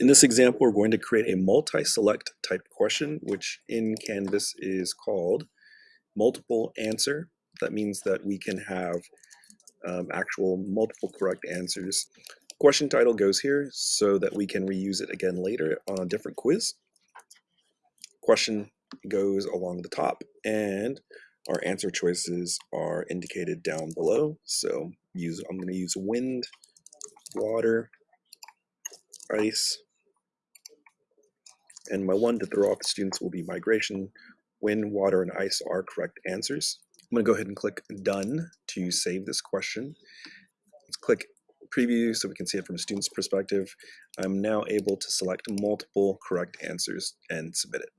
In this example, we're going to create a multi-select type question, which in Canvas is called multiple answer. That means that we can have um, actual multiple correct answers. Question title goes here so that we can reuse it again later on a different quiz. Question goes along the top and our answer choices are indicated down below. So use I'm going to use wind, water, ice, and my one to throw off the students will be migration. Wind, water, and ice are correct answers. I'm going to go ahead and click done to save this question. Let's click preview so we can see it from a student's perspective. I'm now able to select multiple correct answers and submit it.